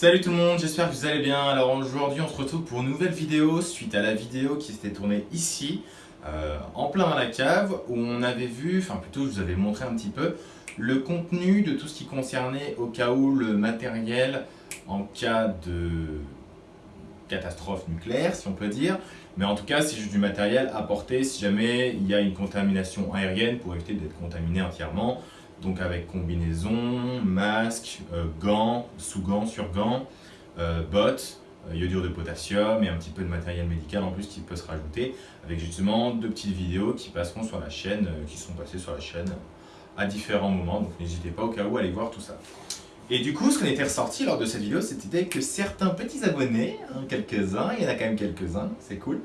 Salut tout le monde, j'espère que vous allez bien. Alors aujourd'hui on se retrouve pour une nouvelle vidéo suite à la vidéo qui s'était tournée ici, euh, en plein dans la cave, où on avait vu, enfin plutôt je vous avais montré un petit peu, le contenu de tout ce qui concernait au cas où le matériel en cas de catastrophe nucléaire si on peut dire, mais en tout cas c'est juste du matériel apporté si jamais il y a une contamination aérienne pour éviter d'être contaminé entièrement donc avec combinaison, masque, euh, gants, sous-gants, sur-gants, euh, bottes, euh, iodure de potassium et un petit peu de matériel médical en plus qui peut se rajouter avec justement deux petites vidéos qui passeront sur la chaîne, qui sont passées sur la chaîne à différents moments, donc n'hésitez pas au cas où à aller voir tout ça. Et du coup, ce qu'on était ressorti lors de cette vidéo, c'était que certains petits abonnés, hein, quelques-uns, il y en a quand même quelques-uns, c'est cool,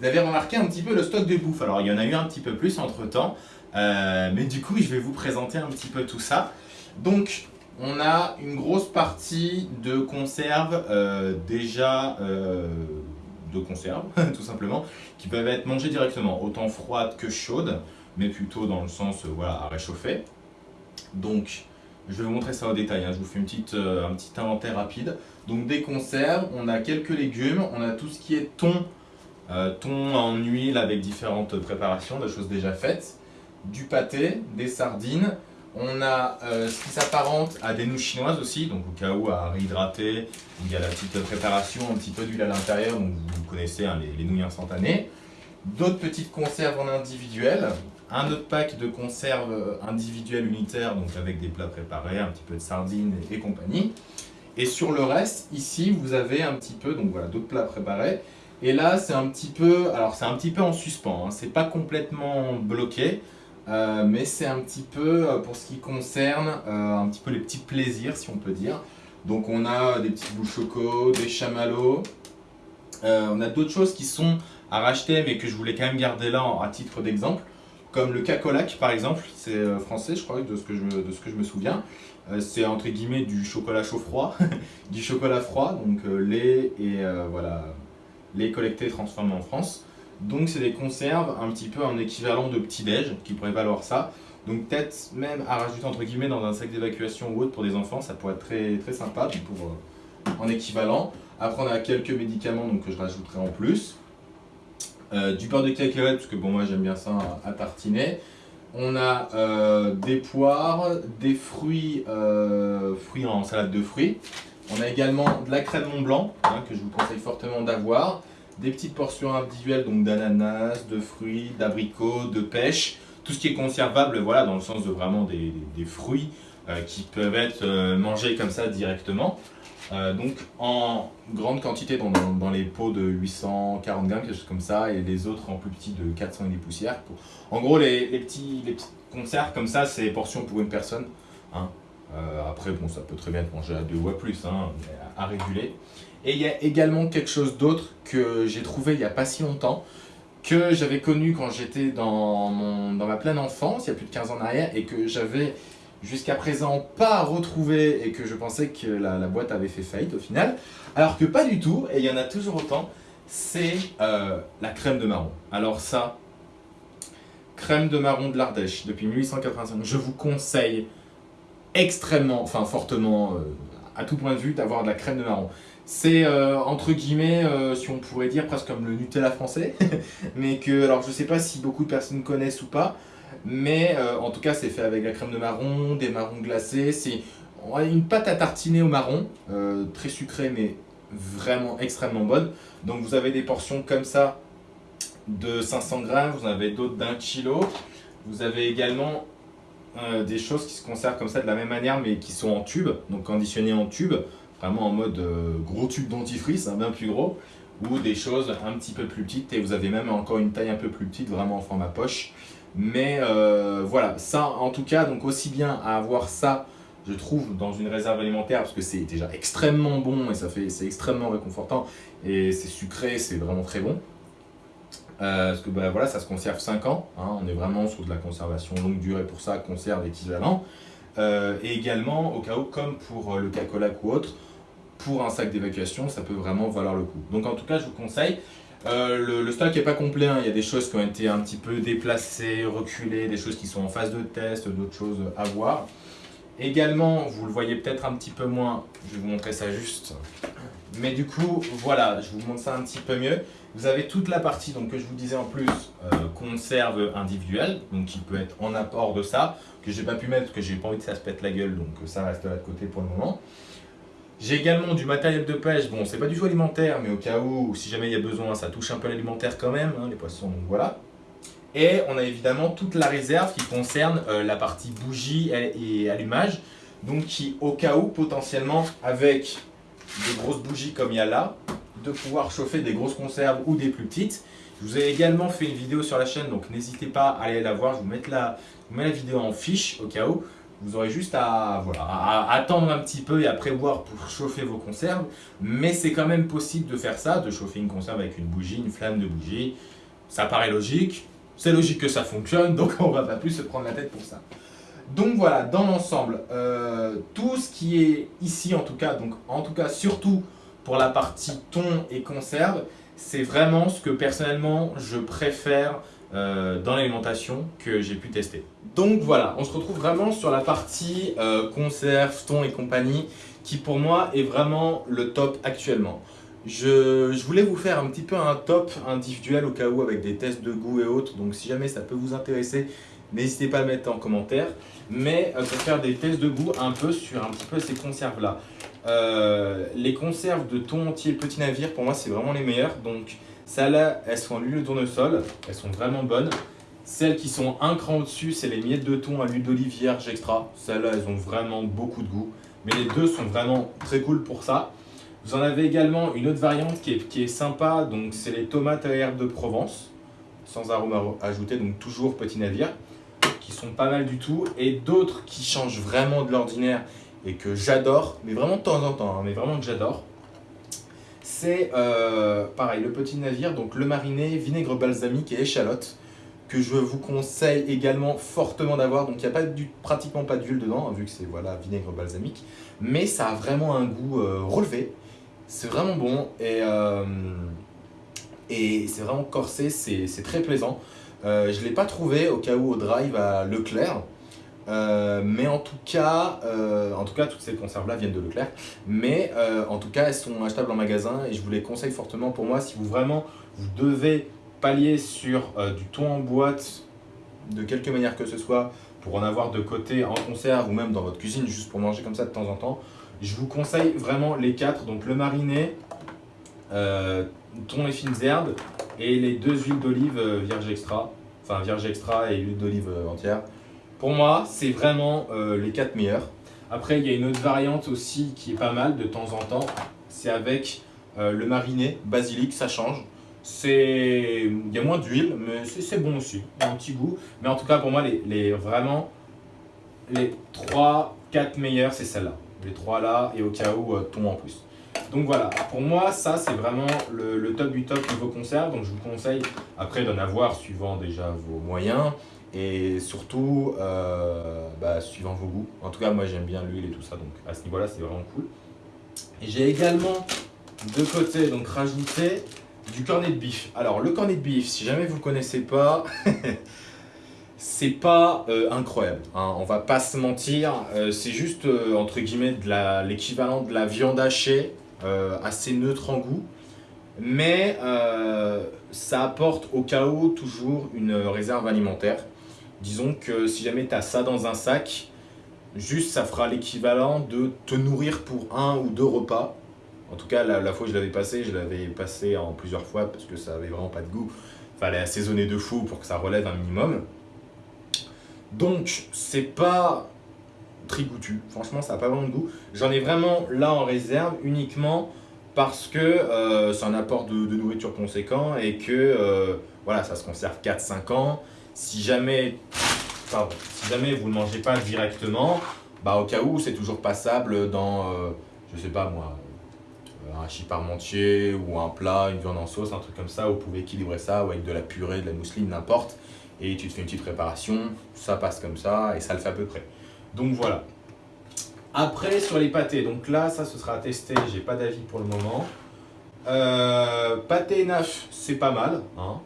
vous avez remarqué un petit peu le stock de bouffe. Alors, il y en a eu un petit peu plus entre temps, euh, mais du coup, je vais vous présenter un petit peu tout ça. Donc, on a une grosse partie de conserves euh, déjà euh, de conserves, tout simplement, qui peuvent être mangées directement, autant froides que chaudes, mais plutôt dans le sens voilà, à réchauffer. Donc, je vais vous montrer ça au détail, hein. je vous fais une petite, un petit inventaire rapide. Donc des conserves, on a quelques légumes, on a tout ce qui est thon, thon en huile avec différentes préparations, des choses déjà faites du pâté, des sardines. On a euh, ce qui s'apparente à des nouilles chinoises aussi, donc au cas où à réhydrater, il y a la petite préparation, un petit peu d'huile à l'intérieur, donc vous connaissez hein, les, nouilles instantanées. D'autres petites conserves en individuel, un autre pack de conserves individuelles unitaires, donc avec des plats préparés, un petit peu de sardines et, compagnie. Et sur le reste, ici, vous avez un petit peu, donc voilà, d'autres plats préparés. Et là, c'est un petit peu, alors c'est un petit peu en suspens, hein, c'est pas complètement bloqué. Euh, mais c'est un petit peu euh, pour ce qui concerne euh, un petit peu les petits plaisirs si on peut dire. Donc on a des petits boules choco, des chamallows, on a d'autres choses qui sont à racheter mais que je voulais quand même garder là à titre d'exemple. Comme le cacolac par exemple, c'est français je crois de ce que je, de ce que je me souviens. c'est entre guillemets du chocolat chaud froid, du chocolat froid, donc lait et voilà, lait collecté transformé en France. Donc c'est des conserves un petit peu en équivalent de petit-déj qui pourrait valoir ça. Donc peut-être même à rajouter entre guillemets dans un sac d'évacuation ou autre pour des enfants, ça pourrait être très, très sympa euh, en équivalent. Après on a quelques médicaments donc, que je rajouterai en plus. Euh, du beurre de cacahuète parce que bon moi j'aime bien ça à, tartiner. On a euh, des poires, des fruits, fruits en salade de fruits. On a également de la crème Mont Blanc hein, que je vous conseille fortement d'avoir des petites portions individuelles donc d'ananas, de fruits, d'abricots, de pêche, tout ce qui est conservable, voilà, dans le sens de vraiment des, fruits euh, qui peuvent être euh, mangés comme ça directement. Euh, donc en grande quantité dans, les pots de 840 grammes, quelque chose comme ça, et les autres en plus petits de 400 et des poussières. En gros, les, petits, les petites conserves comme ça, c'est portions pour une personne. Hein. après, bon, ça peut très bien être mangé à deux ou à plus, hein, à réguler. Et il y a également quelque chose d'autre que j'ai trouvé il n'y a pas si longtemps, que j'avais connu quand j'étais dans, dans ma pleine enfance, il y a plus de 15 ans en arrière, et que j'avais jusqu'à présent pas retrouvé et que je pensais que la, boîte avait fait faillite au final, alors que pas du tout, et il y en a toujours autant, c'est euh, la crème de marron. Alors ça, crème de marron de l'Ardèche depuis 1885, je vous conseille extrêmement, enfin fortement, euh, à tout point de vue, d'avoir de la crème de marron. C'est euh, entre guillemets, euh, si on pourrait dire, presque comme le Nutella français. mais que, alors je sais pas si beaucoup de personnes connaissent ou pas, mais euh, en tout cas c'est fait avec la crème de marron, des marrons glacés. C'est une pâte à tartiner au marron, très sucrée mais vraiment extrêmement bonne. Donc vous avez des portions comme ça de 500 grammes, vous en avez d'autres d'un kilo. Vous avez également des choses qui se conservent comme ça de la même manière mais qui sont en tube, donc conditionnées en tube vraiment en mode euh, gros tube dentifrice, hein, bien plus gros, ou des choses un petit peu plus petites, et vous avez même encore une taille un peu plus petite, vraiment en format poche. Mais euh, voilà, ça en tout cas, donc aussi bien à avoir ça, je trouve, dans une réserve alimentaire, parce que c'est déjà extrêmement bon, et ça fait c'est extrêmement réconfortant, et c'est sucré, c'est vraiment très bon. Euh, parce que bah, voilà, ça se conserve 5 ans, hein, on est vraiment sur de la conservation longue durée pour ça, conserve équivalent. Euh, et également, au cas où, comme pour le cacolac ou autre, pour un sac d'évacuation, ça peut vraiment valoir le coup. Donc en tout cas, je vous conseille. Euh, le, stock n'est pas complet, hein. il y a des choses qui ont été un petit peu déplacées, reculées, des choses qui sont en phase de test, d'autres choses à voir. Également, vous le voyez peut-être un petit peu moins, je vais vous montrer ça juste. Mais du coup, voilà, je vous montre ça un petit peu mieux. Vous avez toute la partie donc, que je vous disais en plus, euh, conserve individuelle, donc qui peut être en apport de ça, que j'ai pas pu mettre parce que j'ai pas envie que ça se pète la gueule, donc ça reste là de côté pour le moment. J'ai également du matériel de pêche, bon c'est pas du tout alimentaire, mais au cas où, si jamais il y a besoin, ça touche un peu l'alimentaire quand même, hein, les poissons, donc voilà. Et on a évidemment toute la réserve qui concerne euh, la partie bougie et, allumage, donc qui au cas où potentiellement avec des grosses bougies comme il y a là, de pouvoir chauffer des grosses conserves ou des plus petites. Je vous ai également fait une vidéo sur la chaîne, donc n'hésitez pas à aller la voir, je vous la, je vous mets la vidéo en fiche au cas où. Vous aurez juste à, voilà, à attendre un petit peu et à prévoir pour chauffer vos conserves. Mais c'est quand même possible de faire ça, de chauffer une conserve avec une bougie, une flamme de bougie. Ça paraît logique, c'est logique que ça fonctionne, donc on va pas plus se prendre la tête pour ça. Donc voilà, dans l'ensemble, euh, tout ce qui est ici en tout cas, donc en tout cas surtout pour la partie thon et conserve, c'est vraiment ce que personnellement je préfère euh, dans l'alimentation que j'ai pu tester. Donc voilà, on se retrouve vraiment sur la partie euh, conserve, thon et compagnie qui pour moi est vraiment le top actuellement. Je, voulais vous faire un petit peu un top individuel au cas où avec des tests de goût et autres. Donc si jamais ça peut vous intéresser, n'hésitez pas à mettre en commentaire. Mais euh, pour faire des tests de goût un peu sur un petit peu ces conserves-là. Euh, les conserves de thon entier petit navire, pour moi, c'est vraiment les meilleures. Donc celles-là, elles sont à l'huile de tournesol. Elles sont vraiment bonnes. Celles qui sont un cran au-dessus, c'est les miettes de thon à l'huile d'olive vierge extra. Celles-là, elles ont vraiment beaucoup de goût. Mais les deux sont vraiment très cool pour ça. Vous en avez également une autre variante qui est, qui sympa, donc c'est les tomates à herbe de Provence, sans arôme ajouté, donc toujours petit navire, qui sont pas mal du tout, et d'autres qui changent vraiment de l'ordinaire et que j'adore, mais vraiment de temps en temps, hein, mais vraiment que j'adore. C'est euh, pareil, le petit navire, donc le mariné, vinaigre balsamique et échalote, que je vous conseille également fortement d'avoir. Donc il n'y a pas pratiquement pas d'huile dedans, hein, vu que c'est voilà, vinaigre balsamique, mais ça a vraiment un goût euh, relevé. C'est vraiment bon et, euh, et c'est vraiment corsé, c'est très plaisant. Je ne l'ai pas trouvé au cas où au drive à Leclerc. Euh, mais en tout cas, en tout cas, toutes ces conserves-là viennent de Leclerc. Mais en tout cas, elles sont achetables en magasin et je vous les conseille fortement pour moi si vous vraiment vous devez pallier sur du thon en boîte de quelque manière que ce soit pour en avoir de côté en conserve ou même dans votre cuisine juste pour manger comme ça de temps en temps. Je vous conseille vraiment les quatre, donc le mariné, euh, thon et fines herbes et les deux huiles d'olive euh, vierge extra, enfin vierge extra et huile d'olive euh, entière. Pour moi, c'est vraiment euh, les quatre meilleurs. Après, il y a une autre variante aussi qui est pas mal de temps en temps, c'est avec le mariné, basilic, ça change. Il y a moins d'huile, mais c'est bon aussi, il y a un petit goût. Mais en tout cas, pour moi, les, vraiment les 3, 4 meilleurs, c'est celle-là les trois là, et au cas où, euh, ton en plus. Donc voilà, pour moi, ça c'est vraiment le, top du top niveau conserve. Donc je vous conseille après d'en avoir suivant déjà vos moyens et surtout euh, bah, suivant vos goûts. En tout cas, moi j'aime bien l'huile et tout ça, donc à ce niveau-là, c'est vraiment cool. J'ai également de côté donc rajouté du cornet de bif. Alors le cornet de bif, si jamais vous ne connaissez pas, c'est pas euh, incroyable, hein, on va pas se mentir, euh, c'est juste entre guillemets l'équivalent de la viande hachée, assez neutre en goût, mais ça apporte au où toujours une réserve alimentaire. Disons que si jamais tu as ça dans un sac, juste ça fera l'équivalent de te nourrir pour un ou deux repas. En tout cas, la, fois je l'avais passé, je l'avais passé en plusieurs fois parce que ça avait vraiment pas de goût. Fallait assaisonner de fou pour que ça relève un minimum. Donc, c'est pas très goûtu. Franchement, ça n'a pas vraiment de goût. J'en ai vraiment là en réserve uniquement parce que euh, c'est un apport de, nourriture conséquent et que euh, voilà, ça se conserve 4-5 ans. Si jamais, si jamais vous ne mangez pas directement, bah, au cas où, c'est toujours passable dans, euh, je sais pas moi, un hachis parmentier ou un plat, une viande en sauce, un truc comme ça. Vous pouvez équilibrer ça avec de la purée, de la mousseline, n'importe et tu te fais une petite préparation, ça passe comme ça et ça le fait à peu près. Donc voilà. Après sur les pâtés, donc là ça ce sera à tester, j'ai pas d'avis pour le moment. Euh, pâté neuf, c'est pas mal. Hein.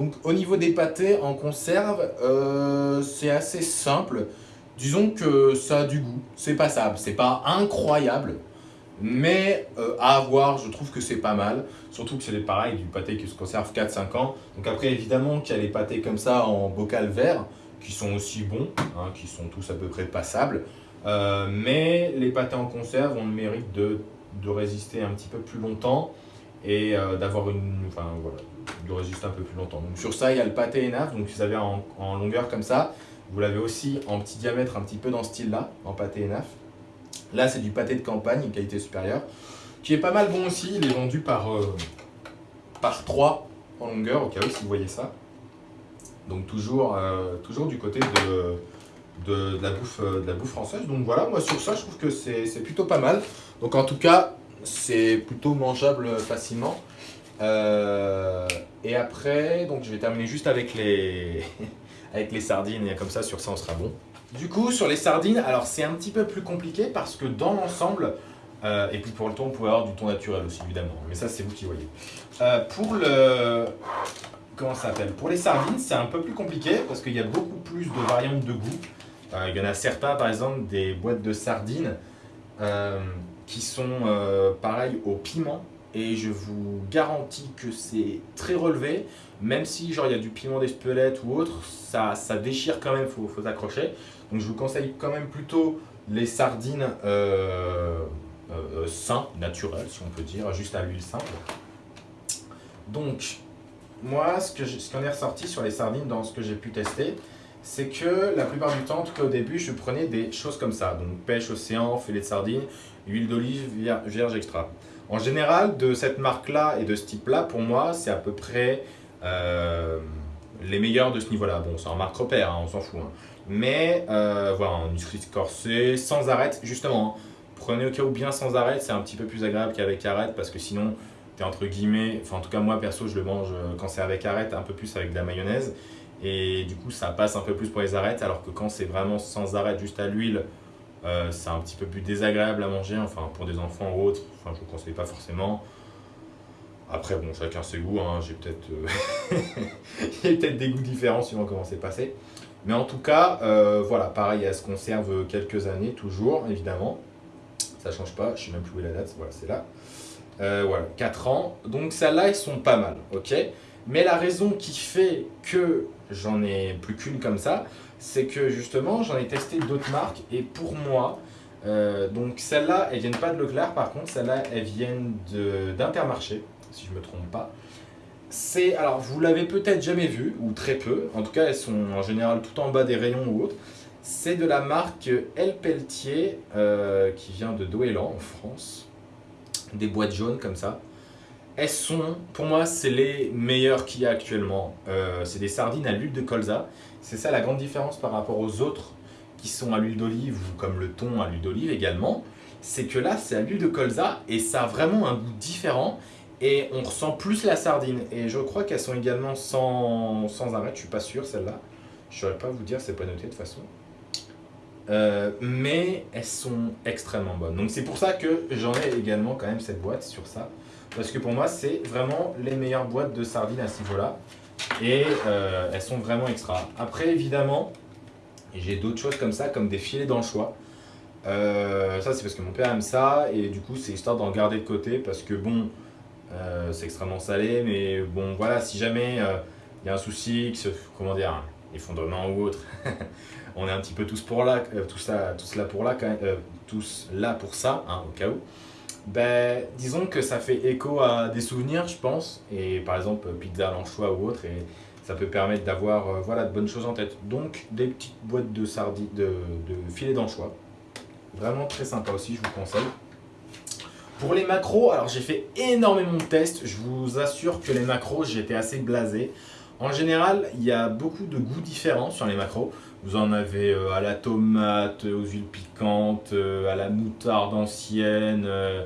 Donc au niveau des pâtés en conserve, euh, c'est assez simple. disons que ça a du goût, c'est passable, c'est pas incroyable, mais euh, à avoir, je trouve que c'est pas mal. Surtout que c'est pareil, du pâté qui se conserve 4-5 ans. Donc après, évidemment, qu'il y a les pâtés comme ça en bocal vert, qui sont aussi bons, hein, qui sont tous à peu près passables. Euh, mais les pâtés en conserve ont le mérite de, résister un petit peu plus longtemps et d'avoir une... Enfin voilà, de résister un peu plus longtemps. Donc sur ça, il y a le pâté ENAF, donc vous avez en, longueur comme ça. Vous l'avez aussi en petit diamètre, un petit peu dans ce style-là, en pâté ENAF. Là, c'est du pâté de campagne, qualité supérieure, qui est pas mal bon aussi. Il est vendu par, euh, par 3 en longueur, au cas où si vous voyez ça. Donc toujours, euh, du côté de, de, la bouffe, euh, de la bouffe française. Donc voilà, moi sur ça, je trouve que c'est plutôt pas mal. Donc en tout cas, c'est plutôt mangeable facilement. Et après, donc je vais terminer juste avec les, avec les sardines, et comme ça, sur ça, on sera bon. Du coup, sur les sardines, alors c'est un petit peu plus compliqué parce que dans l'ensemble, euh, et puis pour le thon, on pouvait avoir du thon naturel aussi, évidemment. Mais ça, c'est vous qui voyez. Euh, pour le... Comment s'appelle? Pour les sardines, c'est un peu plus compliqué parce qu'il y a beaucoup plus de variantes de goût. Euh, il y en a certains, par exemple, des boîtes de sardines qui sont pareilles au piment et je vous garantis que c'est très relevé, même si genre il y a du piment d'Espelette ou autre, ça, ça déchire quand même, faut, faut s'accrocher. Donc je vous conseille quand même plutôt les sardines euh, euh, sains, naturelles si on peut dire, juste à l'huile simple. Donc moi ce que ce qu'on est ressorti sur les sardines dans ce que j'ai pu tester, c'est que la plupart du temps, en tout cas au début, je prenais des choses comme ça. Donc pêche, océan, filet de sardines, huile d'olive, vierge extra. En général, de cette marque-là et de ce type-là, pour moi, c'est à peu près euh, les meilleurs de ce niveau-là. Bon, c'est en marque repère, hein, on s'en fout. Hein. Mais euh, voilà, en nutrition corsée, sans arrêt, justement. Hein. prenez au cas où bien sans arrêt, c'est un petit peu plus agréable qu'avec arrêt parce que sinon, tu es entre guillemets, enfin en tout cas moi perso, je le mange euh, quand c'est avec arrêt, un peu plus avec de la mayonnaise. Et du coup, ça passe un peu plus pour les arêtes, alors que quand c'est vraiment sans arrêt, juste à l'huile, euh, c'est un petit peu plus désagréable à manger, enfin pour des enfants ou autres, enfin je vous conseille pas forcément. Après bon, chacun ses goûts, hein, j'ai peut-être euh, peut des goûts différents suivant comment c'est passé. Mais en tout cas, euh, voilà, pareil, elle se conserve quelques années, toujours, évidemment. Ça change pas, je sais même plus où est la date, voilà, c'est là. voilà, 4 ans. Donc celles-là, elles sont pas mal, ok? Mais la raison qui fait que j'en ai plus qu'une comme ça, c'est que justement, j'en ai testé d'autres marques et pour moi, euh, donc celles-là, elles viennent pas de Leclerc, par contre, celles-là, elles viennent d'Intermarché, si je me trompe pas. C'est, alors vous l'avez peut-être jamais vu, ou très peu, en tout cas elles sont en général tout en bas des rayons ou autres. C'est de la marque El Pelletier, euh, qui vient de Doélan en France. Des boîtes jaunes comme ça. Elles sont, pour moi, c'est les meilleures qu'il y a actuellement. Euh, c'est des sardines à l'huile de colza. C'est ça la grande différence par rapport aux autres qui sont à l'huile d'olive ou comme le thon à l'huile d'olive également. C'est que là, c'est à l'huile de colza et ça a vraiment un goût différent et on ressent plus la sardine. Et je crois qu'elles sont également sans, sans arrêt, je suis pas sûr celle-là. Je ne saurais pas vous dire, c'est pas noté de toute façon. Euh, mais elles sont extrêmement bonnes. Donc c'est pour ça que j'en ai également quand même cette boîte sur ça. Parce que pour moi, c'est vraiment les meilleures boîtes de sardines à ce niveau-là. Et euh, elles sont vraiment extra. Après, évidemment, j'ai d'autres choses comme ça, comme des filets d'anchois. Euh, ça, c'est parce que mon père aime ça. Et du coup, c'est histoire d'en garder de côté. Parce que bon, euh, c'est extrêmement salé. Mais bon, voilà, si jamais il y a un souci, comment dire, effondrement ou autre, on est un petit peu tous pour là, tout ça, tous là pour là, tous là pour ça, hein, au cas où ben, Disons que ça fait écho à des souvenirs, je pense. Et par exemple, pizza à l'anchois ou autre. Et ça peut permettre d'avoir euh, voilà, de bonnes choses en tête. Donc, des petites boîtes de, sardines, de, de filets d'anchois. Vraiment très sympa aussi, je vous conseille. Pour les macros, alors j'ai fait énormément de tests. Je vous assure que les macros, j'étais assez blasé. En général, il y a beaucoup de goûts différents sur les macros. Vous en avez euh, à la tomate, aux huiles piquantes, euh, à la moutarde ancienne, euh,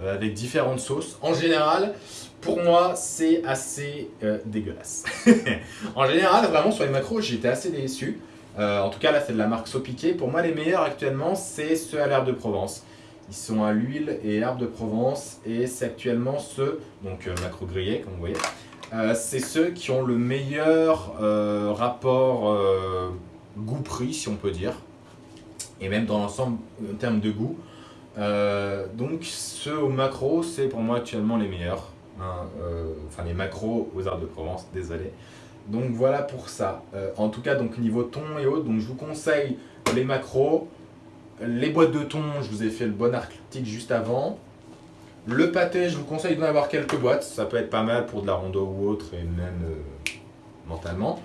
avec différentes sauces. En général, pour moi, c'est assez dégueulasse. en général, vraiment, sur les macros, j'étais assez déçu. en tout cas, là, c'est de la marque Sopiqué. Pour moi, les meilleurs actuellement, c'est ceux à l'herbe de Provence. Ils sont à l'huile et herbe de Provence. Et c'est actuellement ceux, donc macro grillé, comme vous voyez. c'est ceux qui ont le meilleur rapport goût-prix, si on peut dire. et même dans l'ensemble en termes de goût. Euh, donc ceux au macro, c'est pour moi actuellement les meilleurs. Hein, euh, enfin les macros aux Arts de Provence, désolé. Donc voilà pour ça. Euh, en tout cas, donc niveau thon et autres, donc je vous conseille les macros. Les boîtes de thon, je vous ai fait le bon arctique juste avant. Le pâté, je vous conseille d'en avoir quelques boîtes. Ça peut être pas mal pour de la rondeau ou autre, et même mentalement.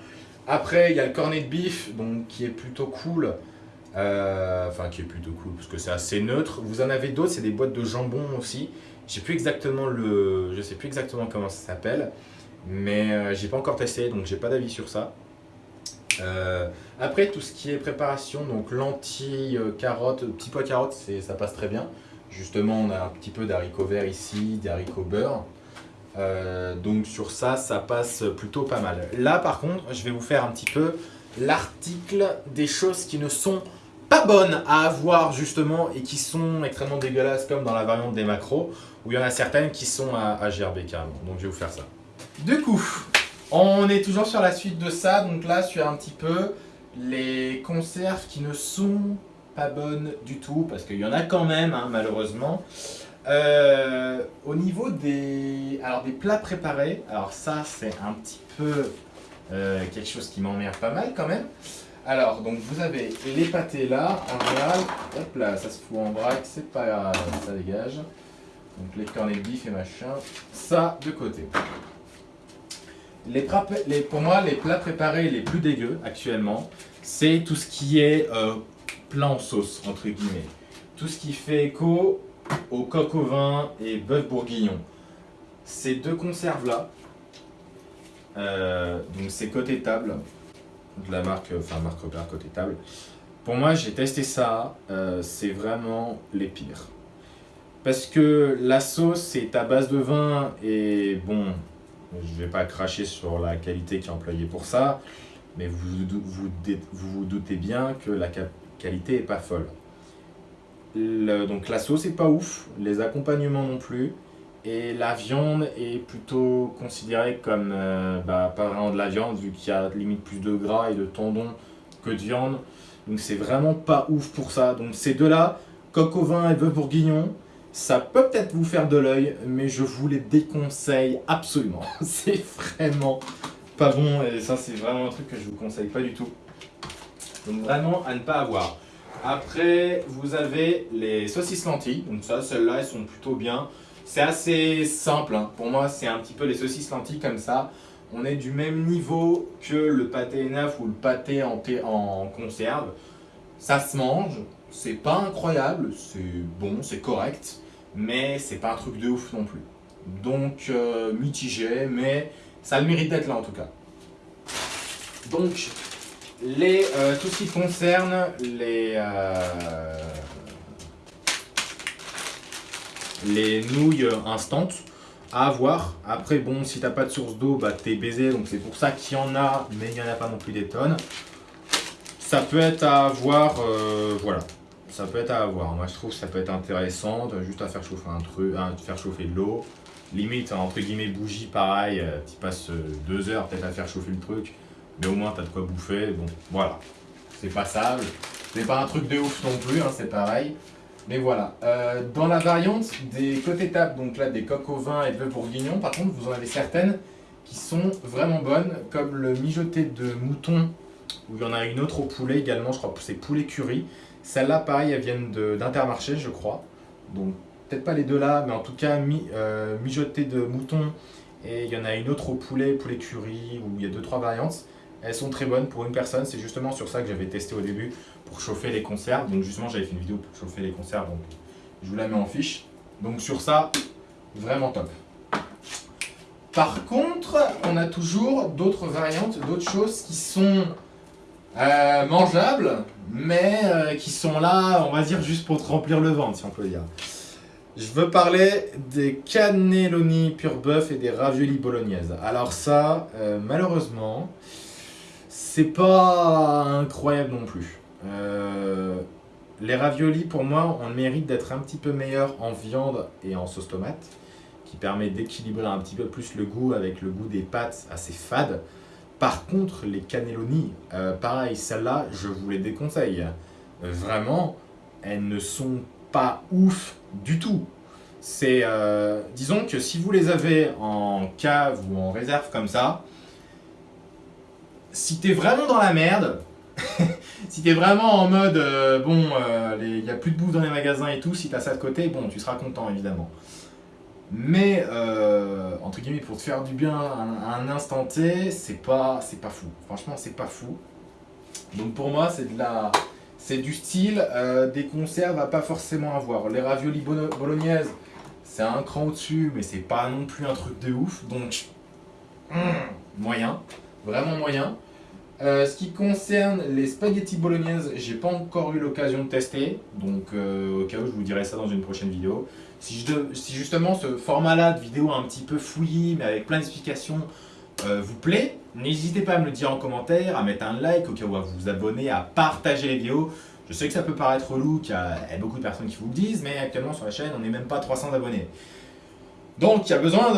Après, il y a le cornet de bif, donc qui est plutôt cool. Euh, enfin, qui est plutôt cool parce que c'est assez neutre. Vous en avez d'autres, c'est des boîtes de jambon aussi. J'ai plus exactement le, je sais plus exactement comment ça s'appelle, mais euh, j'ai pas encore testé, donc j'ai pas d'avis sur ça. Euh, après, tout ce qui est préparation, donc lentilles, carottes, petits pois carottes, ça passe très bien. Justement, on a un petit peu d'haricots verts ici, d'haricots beurre. Donc sur ça, ça passe plutôt pas mal. Là, par contre, je vais vous faire un petit peu l'article des choses qui ne sont pas bonnes à avoir justement et qui sont extrêmement dégueulasses comme dans la variante des macros où il y en a certaines qui sont à, à gerber carrément. Donc je vais vous faire ça. Du coup, on est toujours sur la suite de ça. Donc là, sur un petit peu les conserves qui ne sont pas bonnes du tout parce qu'il y en a quand même hein, malheureusement. Euh, au niveau des, alors des plats préparés, alors ça c'est un petit peu euh, quelque chose qui m'emmerde pas mal quand même. Alors, donc vous avez les pâtés là, en général, hop là, ça se fout en vrac, c'est pas grave, ça dégage. Donc les cornets de bif et machin, ça de côté. Les pour moi, les plats préparés les plus dégueux actuellement, c'est tout ce qui est euh, plat en sauce, entre guillemets. Tout ce qui fait écho au coq au vin et bœuf bourguignon. Ces deux conserves là, euh, donc c'est côté table, de la marque, enfin marque côté table. Pour moi, j'ai testé ça, euh, c'est vraiment les pires. Parce que la sauce est à base de vin et bon, je vais pas cracher sur la qualité qui est employée pour ça, mais vous vous, vous, doutez bien que la qualité est pas folle. Donc la sauce est pas ouf, les accompagnements non plus. Et la viande est plutôt considérée comme euh, bah, pas vraiment de la viande, vu qu'il y a limite plus de gras et de tendons que de viande. Donc c'est vraiment pas ouf pour ça. Donc ces deux-là, coq au vin et bœuf bourguignon, ça peut peut-être vous faire de l'œil, mais je vous les déconseille absolument. c'est vraiment pas bon et ça c'est vraiment un truc que je vous conseille pas du tout. Donc vraiment à ne pas avoir. Après, vous avez les saucisses lentilles. Donc ça, celles-là, elles sont plutôt bien. C'est assez simple, hein. pour moi c'est un petit peu les saucisses lentilles comme ça. On est du même niveau que le pâté neuf ou le pâté en, conserve. Ça se mange, c'est pas incroyable, c'est bon, c'est correct, mais c'est pas un truc de ouf non plus. Donc euh, mitigé, mais ça le mérite d'être là en tout cas. Donc, les, euh, tout ce qui concerne les, euh, les nouilles instantes à avoir. Après, bon, si t'as pas de source d'eau, bah t'es baisé, donc c'est pour ça qu'il y en a, mais il n'y en a pas non plus des tonnes. Ça peut être à avoir, euh, voilà, ça peut être à avoir. Moi, je trouve que ça peut être intéressant, juste à faire chauffer un truc, à faire chauffer de l'eau. Limite, entre guillemets, bougie, pareil, euh, tu passes euh, deux heures peut-être à faire chauffer le truc, mais au moins t'as de quoi bouffer. Bon, voilà, c'est passable. C'est pas un truc de ouf non plus, hein, c'est pareil. Mais voilà, euh, dans la variante des côtés table, donc là des coques au vin et de bourguignon, par contre vous en avez certaines qui sont vraiment bonnes, comme le mijoté de mouton, où il y en a une autre au poulet également, je crois c'est poulet curry. Celles-là, pareil, elles viennent d'Intermarché, je crois. Donc peut-être pas les deux là, mais en tout cas euh, mijoté de mouton, et il y en a une autre au poulet, poulet curry, où il y a deux trois variantes. Elles sont très bonnes pour une personne, c'est justement sur ça que j'avais testé au début pour chauffer les conserves. Donc justement j'avais fait une vidéo pour chauffer les conserves, donc je vous la mets en fiche. Donc sur ça, vraiment top. Par contre, on a toujours d'autres variantes, d'autres choses qui sont euh, mangeables, mais euh, qui sont là, on va dire, juste pour te remplir le ventre, si on peut dire. Je veux parler des cannelloni pur bœuf et des raviolis bolognaises. Alors ça, euh, malheureusement, c'est pas incroyable non plus. Euh, les raviolis, pour moi, ont le mérite d'être un petit peu meilleurs en viande et en sauce tomate, qui permet d'équilibrer un petit peu plus le goût avec le goût des pâtes assez fades. Par contre, les cannelloni, euh, pareil, celles-là, je vous les déconseille. vraiment, elles ne sont pas ouf du tout. C'est, euh, disons que si vous les avez en cave ou en réserve comme ça, si t'es vraiment dans la merde, si t'es vraiment en mode, euh, bon, il n'y a plus de bouffe dans les magasins et tout, si t'as ça de côté, bon, tu seras content évidemment. Mais, euh, entre guillemets, pour te faire du bien à un, instant T, c'est pas, pas fou. Franchement, c'est pas fou. Donc pour moi, c'est de la... C'est du style, euh, des conserves à pas forcément avoir. Les raviolis bolognaises, c'est un cran au-dessus, mais c'est pas non plus un truc de ouf. Donc, hmm, moyen. Vraiment moyen. Euh, ce qui concerne les spaghettis bolognaises, j'ai pas encore eu l'occasion de tester, donc euh, au cas où je vous dirai ça dans une prochaine vidéo. Si, justement ce format-là de vidéo un petit peu fouillis, mais avec plein d'explications, euh, vous plaît, n'hésitez pas à me le dire en commentaire, à mettre un like, au cas où à vous abonner, à partager les vidéos. Je sais que ça peut paraître relou, qu'il y a beaucoup de personnes qui vous le disent, mais actuellement sur la chaîne, on n'est même pas 300 abonnés. Donc, il y a besoin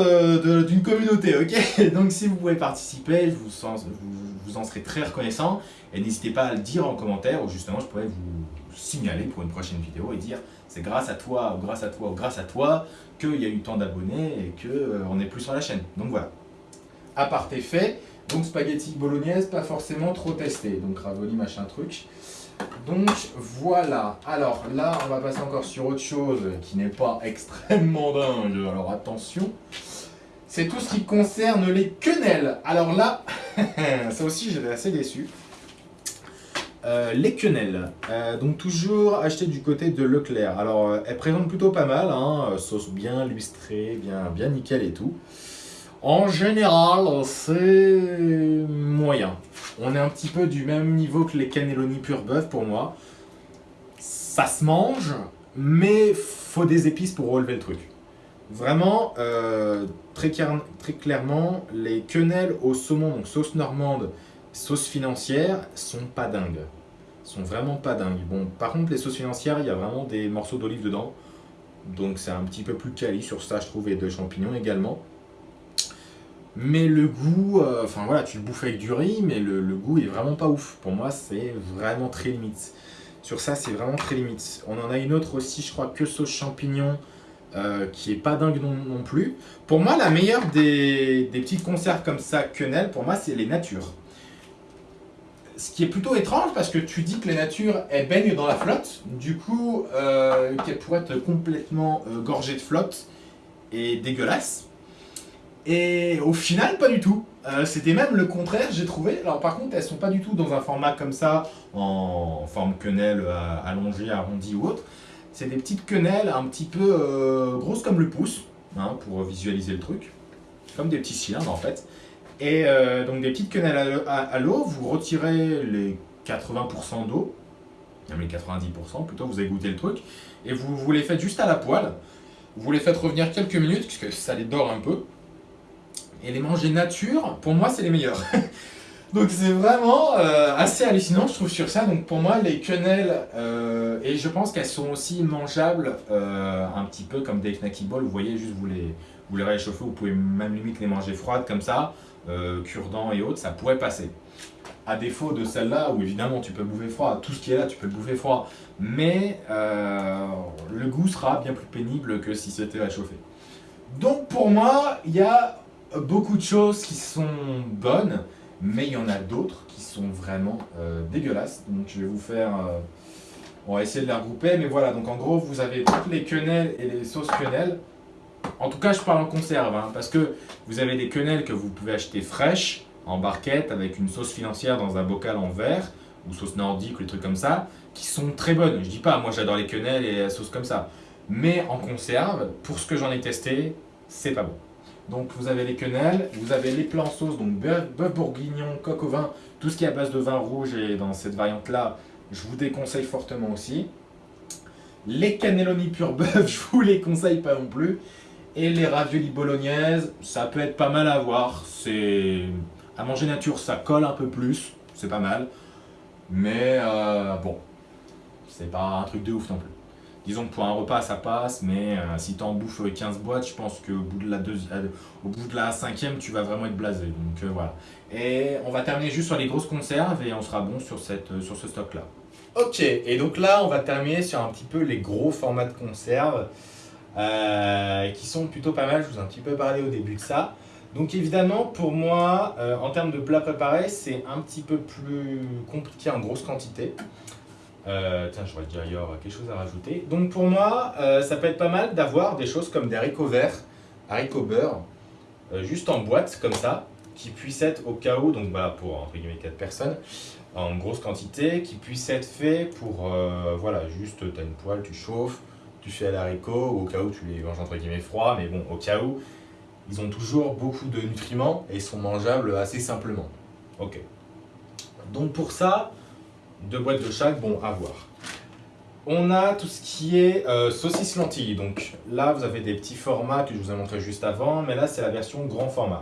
d'une communauté, ok? Donc, si vous pouvez participer, je vous, vous, serez très reconnaissant. Et n'hésitez pas à le dire en commentaire, ou justement, je pourrais vous signaler pour une prochaine vidéo et dire c'est grâce à toi, ou grâce à toi, ou grâce à toi qu'il y a eu tant d'abonnés et qu'on euh, est plus sur la chaîne. Donc voilà. À part tes faits, donc spaghetti bolognaise, pas forcément trop testé. Donc ravoli, machin truc. Donc voilà, alors là on va passer encore sur autre chose qui n'est pas extrêmement dingue, alors attention. C'est tout ce qui concerne les quenelles. Alors là, ça aussi j'étais assez déçu. Euh, les quenelles, euh, donc toujours acheté du côté de Leclerc. Alors euh, elle présente plutôt pas mal, hein, sauce bien lustrée, bien, bien nickel et tout. En général, c'est moyen. On est un petit peu du même niveau que les cannelloni pur bœuf pour moi. Ça se mange, mais faut des épices pour relever le truc. Vraiment, euh, très, clairement, les quenelles au saumon, donc sauce normande, sauce financière, sont pas dingues. Sont vraiment pas dingues. Bon, par contre, les sauces financières, il y a vraiment des morceaux d'olive dedans. Donc c'est un petit peu plus quali sur ça, je trouve, et de champignons également. Mais le goût, euh, enfin voilà, tu le bouffes avec du riz, mais le, goût est vraiment pas ouf. Pour moi, c'est vraiment très limite. Sur ça, c'est vraiment très limite. On en a une autre aussi, je crois, que sauce champignon, euh, qui est pas dingue non, plus. Pour moi, la meilleure des, petites conserves comme ça, quenelle, pour moi, c'est les natures. Ce qui est plutôt étrange, parce que tu dis que les natures, elles baignent dans la flotte. Du coup, euh, qu'elles pourraient être complètement euh, gorgées de flotte et dégueulasses. Et au final, pas du tout. Euh, c'était même le contraire, j'ai trouvé. Alors par contre, elles sont pas du tout dans un format comme ça, en forme quenelle allongée, arrondie ou autre. C'est des petites quenelles un petit peu euh, grosses comme le pouce, hein, pour visualiser le truc. Comme des petits cylindres en fait. Et donc des petites quenelles à, l'eau, vous retirez les 80% d'eau, même les 90% plutôt, vous avez goûté le truc, et vous, vous les faites juste à la poêle. Vous les faites revenir quelques minutes, puisque ça les dort un peu et les manger nature, pour moi, c'est les meilleurs. Donc c'est vraiment euh, assez hallucinant, je trouve, sur ça. Donc pour moi, les quenelles, euh, et je pense qu'elles sont aussi mangeables, euh, un petit peu comme des knacky balls. Vous voyez, juste vous les, vous les réchauffez, vous pouvez même limite les manger froides comme ça, cure-dents et autres, ça pourrait passer. À défaut de celle-là, où évidemment tu peux bouffer froid, tout ce qui est là, tu peux le bouffer froid, mais le goût sera bien plus pénible que si c'était réchauffé. Donc pour moi, il y a beaucoup de choses qui sont bonnes, mais il y en a d'autres qui sont vraiment euh, dégueulasses. Donc je vais vous faire... Euh, on va essayer de les regrouper, mais voilà. Donc en gros, vous avez toutes les quenelles et les sauces quenelles. En tout cas, je parle en conserve, hein, parce que vous avez des quenelles que vous pouvez acheter fraîches, en barquette, avec une sauce financière dans un bocal en verre, ou sauce nordique, ou des trucs comme ça, qui sont très bonnes. Je dis pas, moi j'adore les quenelles et la sauce comme ça. Mais en conserve, pour ce que j'en ai testé, c'est pas bon. Donc vous avez les quenelles, vous avez les plats en sauce, donc bœuf, bourguignon, coq au vin, tout ce qui est à base de vin rouge et dans cette variante-là, je vous déconseille fortement aussi. Les cannelloni pur bœuf, je vous les conseille pas non plus. Et les raviolis bolognaises, ça peut être pas mal à voir. C'est À manger nature, ça colle un peu plus, c'est pas mal. Mais euh, bon, c'est pas un truc de ouf non plus disons que pour un repas ça passe, mais euh, si tu en bouffes 15 boîtes, je pense qu'au bout de la euh, au bout de la cinquième, tu vas vraiment être blasé. Donc euh, voilà. Et on va terminer juste sur les grosses conserves et on sera bon sur, cette, sur ce stock là. Ok, et donc là, on va terminer sur un petit peu les gros formats de conserve euh, qui sont plutôt pas mal. Je vous ai un petit peu parlé au début de ça. Donc évidemment, pour moi, euh, en termes de plats préparés, c'est un petit peu plus compliqué en grosse quantité. Euh, tiens, j'aurais dit ailleurs quelque chose à rajouter. Donc pour moi, ça peut être pas mal d'avoir des choses comme des haricots verts, haricots beurre, juste en boîte comme ça, qui puissent être au cas où, donc bah, pour entre guillemets 4 personnes, en grosse quantité, qui puissent être faits pour, euh, voilà, juste tu as une poêle, tu chauffes, tu fais à l'haricot, au cas où tu les manges entre guillemets froids, mais bon, au cas où, ils ont toujours beaucoup de nutriments et sont mangeables assez simplement. Ok. Donc pour ça, deux boîtes de chaque, bon, à voir. On a tout ce qui est euh, saucisse lentilles. Donc là, vous avez des petits formats que je vous ai montré juste avant, mais là, c'est la version grand format.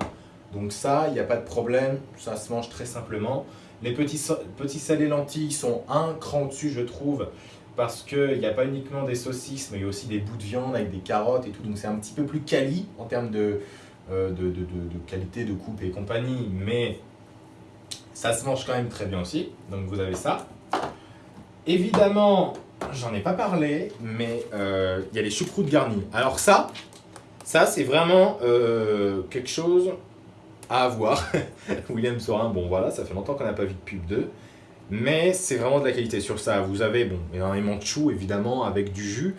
Donc ça, il n'y a pas de problème, ça se mange très simplement. Les petits, petits salés lentilles sont un cran au-dessus, je trouve, parce qu'il n'y a pas uniquement des saucisses, mais il y a aussi des bouts de viande avec des carottes et tout. Donc c'est un petit peu plus quali en termes de, euh, de, qualité de coupe et compagnie, mais ça se mange quand même très bien aussi. Donc vous avez ça. Évidemment, j'en ai pas parlé, mais euh, il y a les choucroutes garnies. Alors ça, ça c'est vraiment euh, quelque chose à avoir. William Sorin, bon voilà, ça fait longtemps qu'on n'a pas vu de pub 2. Mais c'est vraiment de la qualité sur ça. Vous avez bon, énormément de chou évidemment avec du jus.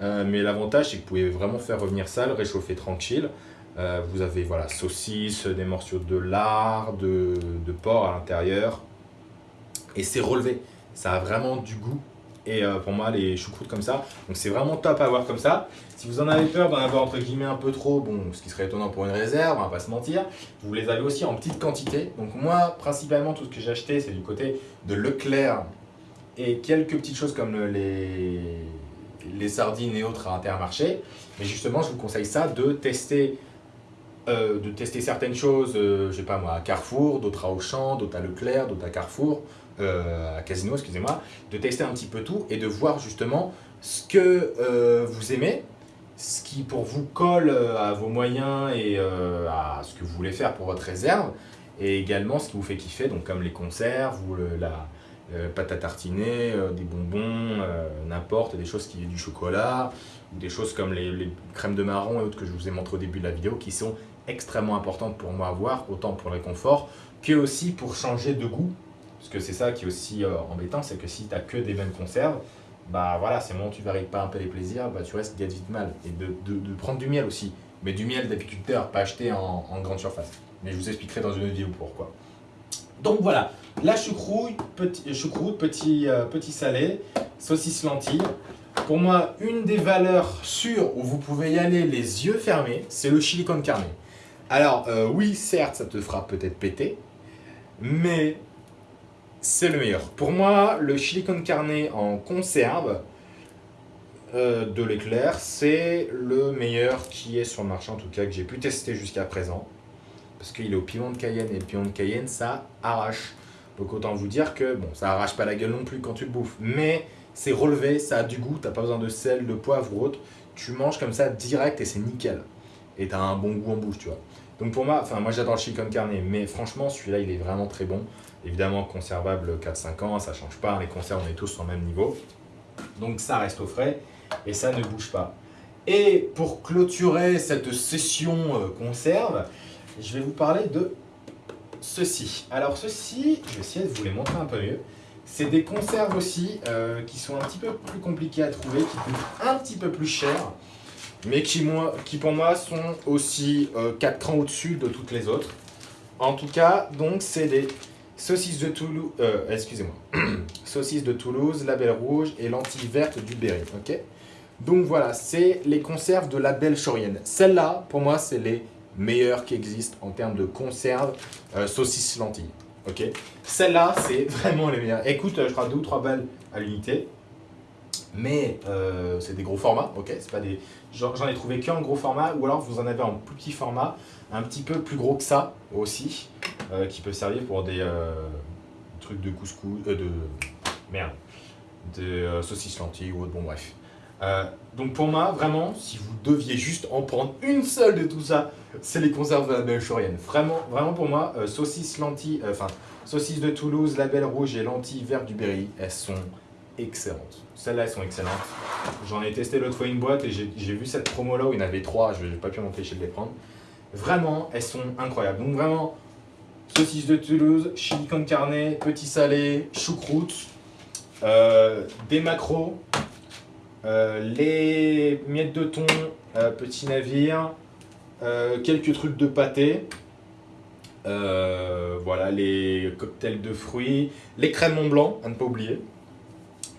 Euh, mais l'avantage c'est que vous pouvez vraiment faire revenir ça, le réchauffer tranquille. Vous avez voilà, saucisses, des morceaux de lard, de porc à l'intérieur. Et c'est relevé. Ça a vraiment du goût et euh, pour moi les choucroutes comme ça. Donc c'est vraiment top à avoir comme ça. Si vous en avez peur d'en avoir entre guillemets un peu trop, bon, ce qui serait étonnant pour une réserve, on va pas se mentir, vous les avez aussi en petite quantité. Donc moi, principalement, tout ce que j'ai acheté, c'est du côté de Leclerc et quelques petites choses comme les, les sardines et autres à Intermarché. Mais justement, je vous conseille ça, de tester euh, de tester certaines choses, euh, je sais pas moi, à Carrefour, d'autres à Auchan, d'autres à Leclerc, d'autres à Carrefour, euh, à Casino, excusez-moi, de tester un petit peu tout et de voir justement ce que vous aimez, ce qui pour vous colle à vos moyens et à ce que vous voulez faire pour votre réserve, et également ce qui vous fait kiffer, donc comme les conserves ou la pâte à tartiner, des bonbons, n'importe, des choses qui du chocolat, ou des choses comme les, crèmes de marron et autres que je vous ai montré au début de la vidéo qui sont extrêmement importante pour moi à voir, autant pour le confort que aussi pour changer de goût. Parce que c'est ça qui est aussi euh, embêtant, c'est que si tu n'as que des mêmes conserves, bah voilà, c'est moment où tu vas pas un peu les plaisirs, bah tu restes vite mal. Et de, prendre du miel aussi, mais du miel d'apiculteur, pas acheté en, grande surface. Mais je vous expliquerai dans une vidéo pourquoi. Donc voilà, la choucroute, petit, choucroute, petit, euh, petit salé, saucisse lentille. Pour moi, une des valeurs sûres où vous pouvez y aller les yeux fermés, c'est le chili con carne. Alors, euh, oui, certes, ça te fera peut-être péter, mais c'est le meilleur. Pour moi, le chili con carne en conserve euh, de l'éclair, c'est le meilleur qui est sur le marché, en tout cas, que j'ai pu tester jusqu'à présent. Parce qu'il est au piment de Cayenne, et le piment de Cayenne, ça arrache. Donc autant vous dire que, bon, ça arrache pas la gueule non plus quand tu le bouffes, mais c'est relevé, ça a du goût, t'as pas besoin de sel, de poivre ou autre. Tu manges comme ça direct et c'est nickel. Et t'as un bon goût en bouche, tu vois. Donc pour moi, enfin moi j'adore le chicken carne, mais franchement celui-là il est vraiment très bon. Évidemment conservable 4-5 ans, ça change pas, les conserves on est tous au même niveau. Donc ça reste au frais et ça ne bouge pas. Et pour clôturer cette session euh, conserve, je vais vous parler de ceci. Alors ceci, je vais essayer de vous les montrer un peu mieux. C'est des conserves aussi euh, qui sont un petit peu plus compliquées à trouver, qui coûtent un petit peu plus cher mais qui, moi, qui pour moi sont aussi euh, 4 crans au-dessus de toutes les autres. En tout cas, donc c'est des saucisses de Toulouse, euh, excusez-moi, saucisses de Toulouse, label rouge et lentilles vertes du Berry, ok? Donc voilà, c'est les conserves de la belle Chorienne. Celles-là, pour moi, c'est les meilleures qui existent en termes de conserves euh, saucisses lentilles, ok? Celles-là, c'est vraiment les meilleures. Écoute, je crois 2 ou 3 balles à l'unité. Mais euh, c'est des gros formats, ok? C'est pas des, j'en ai trouvé qu'un gros format, ou alors vous en avez en plus petit format, un petit peu plus gros que ça aussi, euh, qui peut servir pour des euh, trucs de couscous, de merde, de saucisses lentilles ou autre, bon bref. donc pour moi, vraiment, si vous deviez juste en prendre une seule de tout ça, c'est les conserves de la belle chorienne. Vraiment, vraiment pour moi, saucisses lentilles, enfin saucisses de Toulouse, label rouge et lentilles vertes du Berry, elles sont excellentes. Celles-là, elles sont excellentes. J'en ai testé l'autre fois une boîte et j'ai vu cette promo-là où il y en avait trois. Je n'ai pas pu m'empêcher de les prendre. Vraiment, elles sont incroyables. Donc vraiment, saucisse de Toulouse, chili con carne, petit salé, choucroute, euh, des macros, euh, les miettes de thon, euh, petit navire, quelques trucs de pâté, voilà les cocktails de fruits, les crèmes Mont Blanc, à ne pas oublier.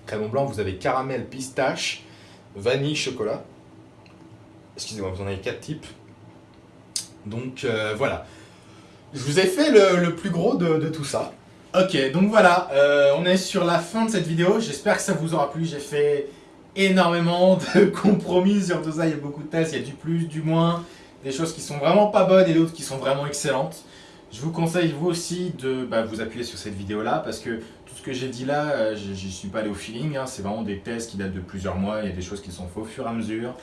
Crème Mont Blanc, vous avez caramel, pistache, vanille, chocolat. Excusez-moi, vous en avez quatre types. Donc voilà. Je vous ai fait le, plus gros de, tout ça. Ok, donc voilà, euh, on est sur la fin de cette vidéo. J'espère que ça vous aura plu. J'ai fait énormément de compromis sur tout ça. Il y a beaucoup de tests, il y a du plus, du moins, des choses qui sont vraiment pas bonnes et d'autres qui sont vraiment excellentes. Je vous conseille vous aussi de bah, vous appuyer sur cette vidéo là parce que tout ce que j'ai dit là, euh, je n'y suis pas allé au feeling. Hein. C'est vraiment des tests qui datent de plusieurs mois. Il y a des choses qui sont faites au fur et à mesure.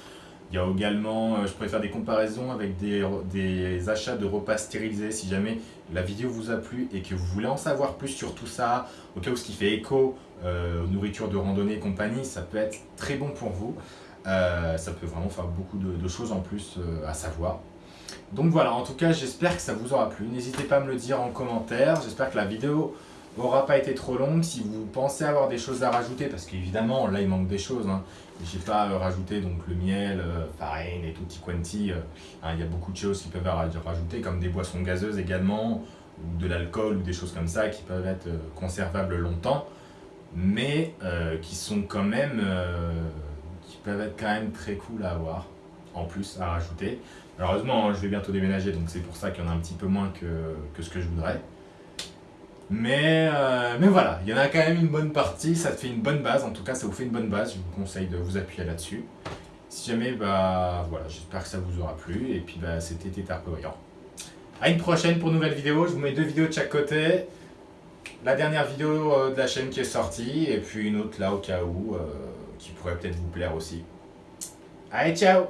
Il y a également, euh, je pourrais faire des comparaisons avec des, achats de repas stérilisés si jamais la vidéo vous a plu et que vous voulez en savoir plus sur tout ça, au cas où ce qui fait écho euh, aux nourritures de randonnée et compagnie, ça peut être très bon pour vous. Euh, ça peut vraiment faire beaucoup de, choses en plus à savoir. Donc voilà, en tout cas, j'espère que ça vous aura plu. N'hésitez pas à me le dire en commentaire. J'espère que la vidéo n'aura pas été trop longue. Si vous pensez avoir des choses à rajouter, parce qu'évidemment, là, il manque des choses. Hein. J'ai pas euh, rajouté donc le miel, euh, farine et tutti quanti. Euh, hein, il y a beaucoup de choses qui peuvent être rajoutées, comme des boissons gazeuses également, ou de l'alcool ou des choses comme ça qui peuvent être conservables longtemps, mais qui sont quand même, qui peuvent être quand même très cool à avoir, en plus à rajouter. Malheureusement, je vais bientôt déménager, donc c'est pour ça qu'il y en a un petit peu moins que, que ce que je voudrais. Mais, euh, mais voilà, il y en a quand même une bonne partie, ça te fait une bonne base, en tout cas ça vous fait une bonne base, je vous conseille de vous appuyer là-dessus. Si jamais, bah voilà, j'espère que ça vous aura plu, et puis bah c'était Brillant. A une prochaine pour une nouvelle vidéo, je vous mets deux vidéos de chaque côté. La dernière vidéo euh, de la chaîne qui est sortie, et puis une autre là au cas où, euh, qui pourrait peut-être vous plaire aussi. Allez, ciao